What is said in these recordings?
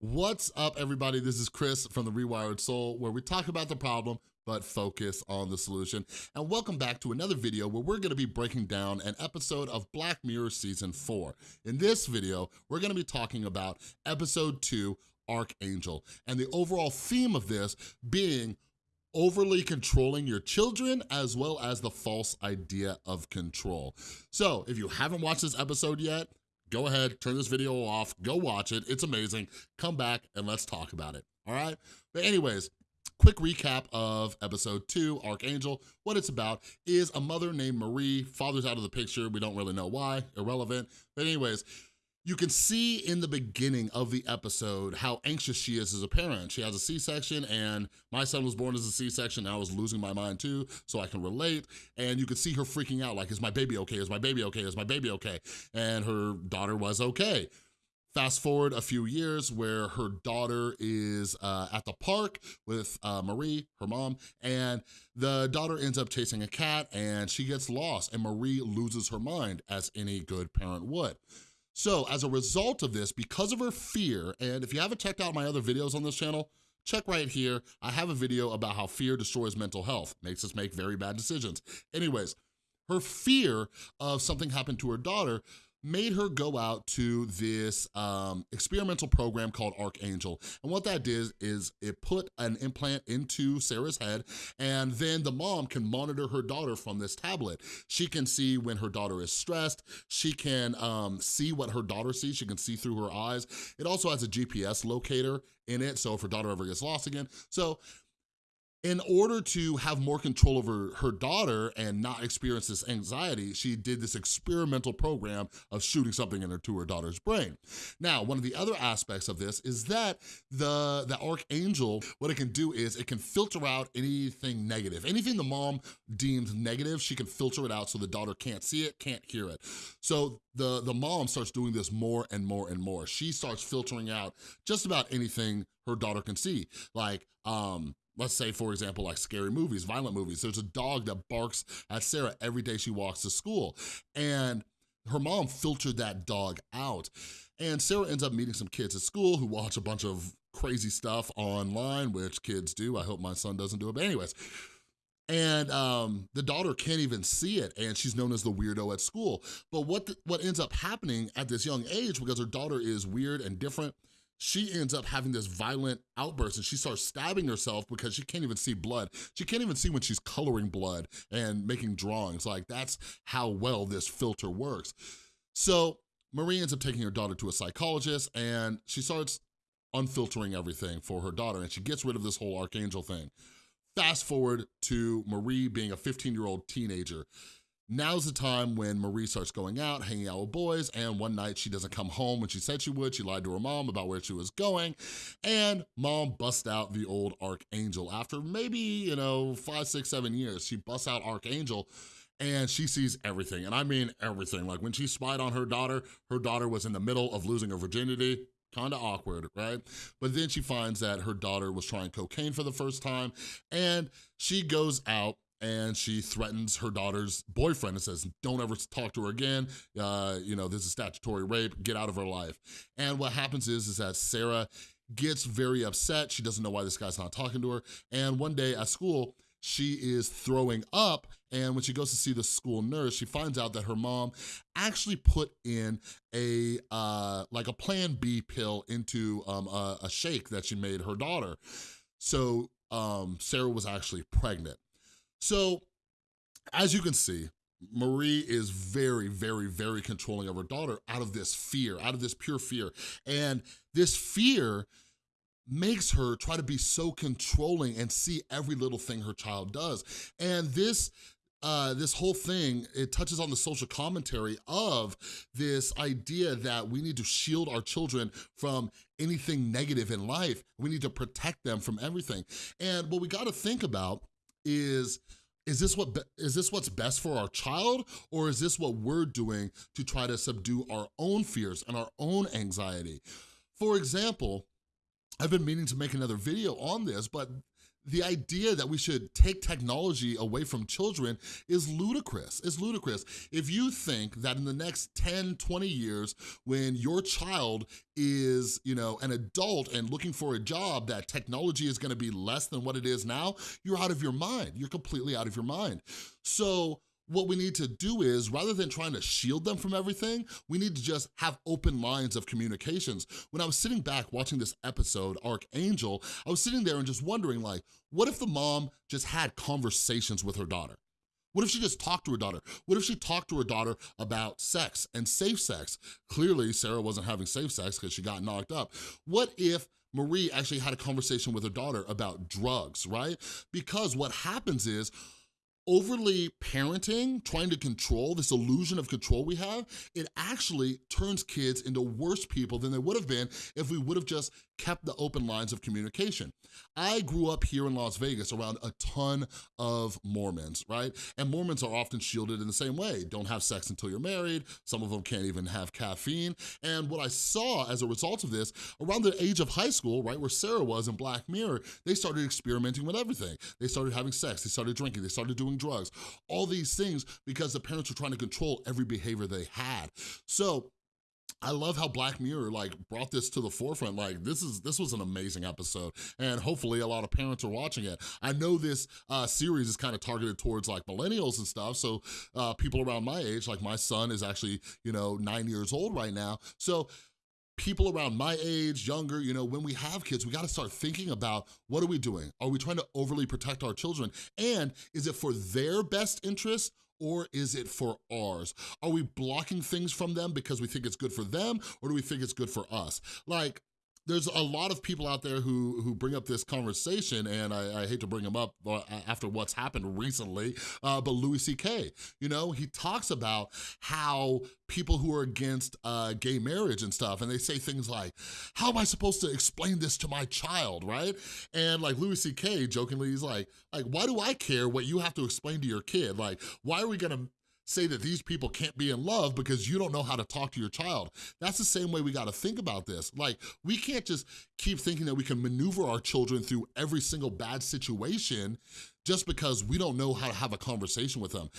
What's up, everybody? This is Chris from The Rewired Soul, where we talk about the problem, but focus on the solution. And welcome back to another video where we're gonna be breaking down an episode of Black Mirror Season 4. In this video, we're gonna be talking about Episode 2, Arkangel, and the overall theme of this being overly controlling your children as well as the false idea of control. So if you haven't watched this episode yet, go ahead, turn this video off, go watch it, it's amazing. Come back and let's talk about it, all right? But anyways, quick recap of episode two, Arkangel. What it's about is a mother named Marie, father's out of the picture, we don't really know why, irrelevant. But anyways, you can see in the beginning of the episode how anxious she is as a parent. She has a C-section and my son was born as a C-section. and I was losing my mind too, so I can relate. And you can see her freaking out like, is my baby okay? Is my baby okay? Is my baby okay? And her daughter was okay. Fast forward a few years where her daughter is uh, at the park with uh, Marie, her mom, and the daughter ends up chasing a cat and she gets lost and Marie loses her mind as any good parent would. So as a result of this, because of her fear, and if you haven't checked out my other videos on this channel, check right here. I have a video about how fear destroys mental health, makes us make very bad decisions. Anyways, her fear of something happened to her daughter made her go out to this um, experimental program called Arkangel. And what that did is it put an implant into Sarah's head and then the mom can monitor her daughter from this tablet. She can see when her daughter is stressed. She can um, see what her daughter sees. She can see through her eyes. It also has a GPS locator in it, so if her daughter ever gets lost again. So in order to have more control over her daughter and not experience this anxiety, she did this experimental program of shooting something into her daughter's brain. Now, one of the other aspects of this is that the, the Arkangel, what it can do is it can filter out anything negative. Anything the mom deems negative, she can filter it out so the daughter can't see it, can't hear it. So the, the mom starts doing this more and more and more. She starts filtering out just about anything her daughter can see. Like, um, let's say, for example, like scary movies, violent movies. There's a dog that barks at Sarah every day she walks to school. And her mom filtered that dog out. And Sarah ends up meeting some kids at school who watch a bunch of crazy stuff online, which kids do. I hope my son doesn't do it, but anyways. And um, the daughter can't even see it, and she's known as the weirdo at school. But what, the, what ends up happening at this young age, because her daughter is weird and different, she ends up having this violent outburst and she starts stabbing herself because she can't even see blood. She can't even see when she's coloring blood and making drawings. Like that's how well this filter works. So Marie ends up taking her daughter to a psychologist and she starts unfiltering everything for her daughter and she gets rid of this whole Arkangel thing. Fast forward to Marie being a 15-year-old teenager. Now's the time when Marie starts going out, hanging out with boys, and one night she doesn't come home when she said she would. She lied to her mom about where she was going, and mom busts out the old Arkangel. After maybe, you know, five, six, seven years, she busts out Arkangel, and she sees everything, and I mean everything. Like when she spied on her daughter, her daughter was in the middle of losing her virginity, kind of awkward, right? But then she finds that her daughter was trying cocaine for the first time, and she goes out and she threatens her daughter's boyfriend and says, don't ever talk to her again. Uh, you know, this is statutory rape, get out of her life. And what happens is, is that Sarah gets very upset. She doesn't know why this guy's not talking to her. And one day at school, she is throwing up and when she goes to see the school nurse, she finds out that her mom actually put in a, uh, like a plan B pill into um, a, a shake that she made her daughter. So um, Sarah was actually pregnant. So as you can see, Marie is very, very, very controlling of her daughter out of this fear, out of this pure fear. And this fear makes her try to be so controlling and see every little thing her child does. And this uh, this whole thing, it touches on the social commentary of this idea that we need to shield our children from anything negative in life. We need to protect them from everything. And what we gotta think about is is this what is this what's best for our child or is this what we're doing to try to subdue our own fears and our own anxiety? For example, I've been meaning to make another video on this, but the idea that we should take technology away from children is ludicrous, it's ludicrous. If you think that in the next 10, 20 years, when your child is, you know, an adult and looking for a job, that technology is gonna be less than what it is now, you're out of your mind. You're completely out of your mind. So what we need to do is, rather than trying to shield them from everything, we need to just have open lines of communications. When I was sitting back watching this episode, Arkangel, I was sitting there and just wondering like, what if the mom just had conversations with her daughter? What if she just talked to her daughter? What if she talked to her daughter about sex and safe sex? Clearly, Sarah wasn't having safe sex because she got knocked up. What if Marie actually had a conversation with her daughter about drugs, right? Because what happens is overly parenting, trying to control, this illusion of control we have, it actually turns kids into worse people than they would have been if we would have just kept the open lines of communication. I grew up here in Las Vegas around a ton of Mormons, right? And Mormons are often shielded in the same way. Don't have sex until you're married. Some of them can't even have caffeine. And what I saw as a result of this, around the age of high school, right, where Sarah was in Black Mirror, they started experimenting with everything. They started having sex, they started drinking, they started doing drugs, all these things because the parents were trying to control every behavior they had. So I love how Black Mirror like brought this to the forefront. Like this is this was an amazing episode and hopefully a lot of parents are watching it. I know this uh, series is kind of targeted towards like millennials and stuff. So uh, people around my age, like my son is actually, you know, nine years old right now. So people around my age, younger, you know, when we have kids, we gotta start thinking about what are we doing? Are we trying to overly protect our children? And is it for their best interest or is it for ours? Are we blocking things from them because we think it's good for them or do we think it's good for us? Like, there's a lot of people out there who who bring up this conversation, and I, I hate to bring them up uh, after what's happened recently, uh, but Louis C.K., you know, he talks about how people who are against uh, gay marriage and stuff, and they say things like, how am I supposed to explain this to my child, right? And like Louis C.K. jokingly, he's like, like, why do I care what you have to explain to your kid? Like, why are we gonna say that these people can't be in love because you don't know how to talk to your child. That's the same way we gotta think about this. Like, we can't just keep thinking that we can maneuver our children through every single bad situation just because we don't know how to have a conversation with them.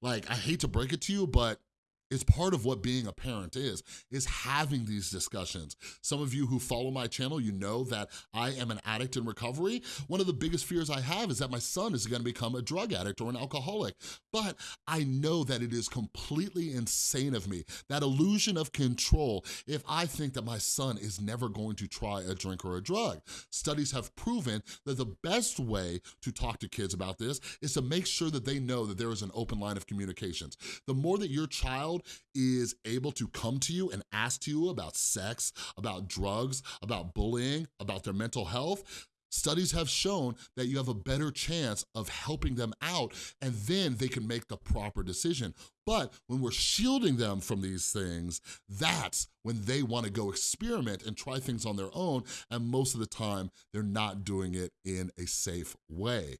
Like, I hate to break it to you, but it's part of what being a parent is, is having these discussions. Some of you who follow my channel, you know that I am an addict in recovery. One of the biggest fears I have is that my son is gonna become a drug addict or an alcoholic. But I know that it is completely insane of me, that illusion of control, if I think that my son is never going to try a drink or a drug. Studies have proven that the best way to talk to kids about this is to make sure that they know that there is an open line of communications. The more that your child is able to come to you and ask to you about sex, about drugs, about bullying, about their mental health, Studies have shown that you have a better chance of helping them out and then they can make the proper decision. But when we're shielding them from these things, that's when they wanna go experiment and try things on their own, and most of the time, they're not doing it in a safe way.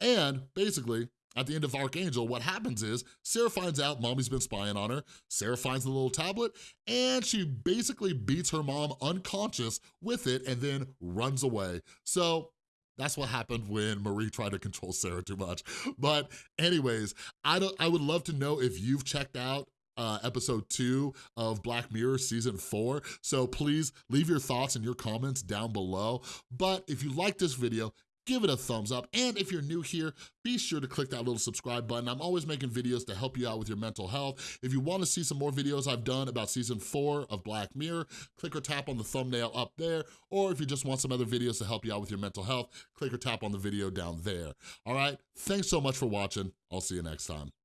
And basically, at the end of Arkangel, what happens is Sarah finds out mommy's been spying on her, Sarah finds the little tablet, and she basically beats her mom unconscious with it and then runs away. So that's what happened when Marie tried to control Sarah too much. But anyways, I, don't, I would love to know if you've checked out uh, episode two of Black Mirror season four. So please leave your thoughts and your comments down below. But if you like this video, give it a thumbs up. And if you're new here, be sure to click that little subscribe button. I'm always making videos to help you out with your mental health. If you wanna see some more videos I've done about season four of Black Mirror, click or tap on the thumbnail up there. Or if you just want some other videos to help you out with your mental health, click or tap on the video down there. All right, thanks so much for watching. I'll see you next time.